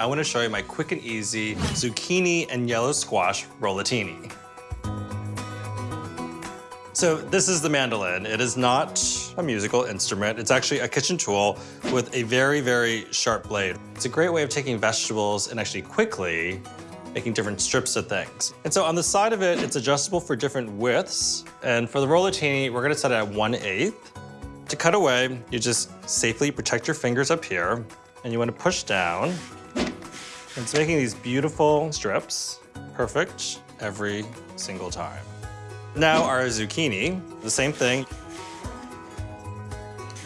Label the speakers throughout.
Speaker 1: I wanna show you my quick and easy zucchini and yellow squash rollatini. So this is the mandolin. It is not a musical instrument. It's actually a kitchen tool with a very, very sharp blade. It's a great way of taking vegetables and actually quickly making different strips of things. And so on the side of it, it's adjustable for different widths. And for the rollatini, we're gonna set it at 1 8 To cut away, you just safely protect your fingers up here and you wanna push down. It's making these beautiful strips, perfect every single time. Now our zucchini, the same thing.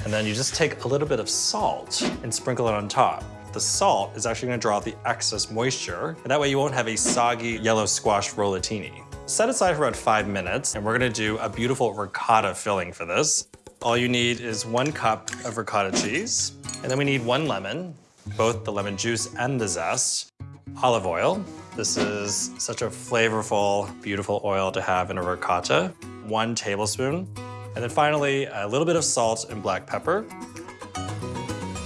Speaker 1: And then you just take a little bit of salt and sprinkle it on top. The salt is actually gonna draw out the excess moisture, and that way you won't have a soggy yellow squash rollatini. Set aside for about five minutes, and we're gonna do a beautiful ricotta filling for this. All you need is one cup of ricotta cheese, and then we need one lemon, both the lemon juice and the zest, olive oil. This is such a flavorful, beautiful oil to have in a ricotta. One tablespoon. And then finally, a little bit of salt and black pepper.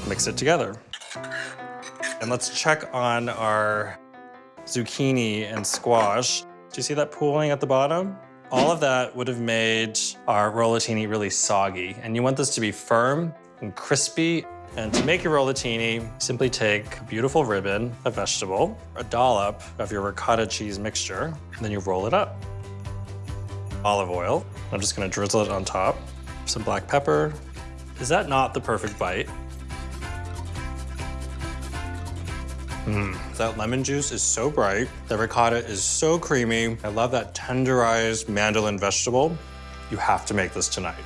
Speaker 1: Mix it together. And let's check on our zucchini and squash. Do you see that pooling at the bottom? All of that would have made our rollatini really soggy. And you want this to be firm and crispy and to make your rollatini, simply take a beautiful ribbon of vegetable, a dollop of your ricotta cheese mixture, and then you roll it up. Olive oil. I'm just gonna drizzle it on top. Some black pepper. Is that not the perfect bite? Mmm, that lemon juice is so bright. The ricotta is so creamy. I love that tenderized mandolin vegetable. You have to make this tonight.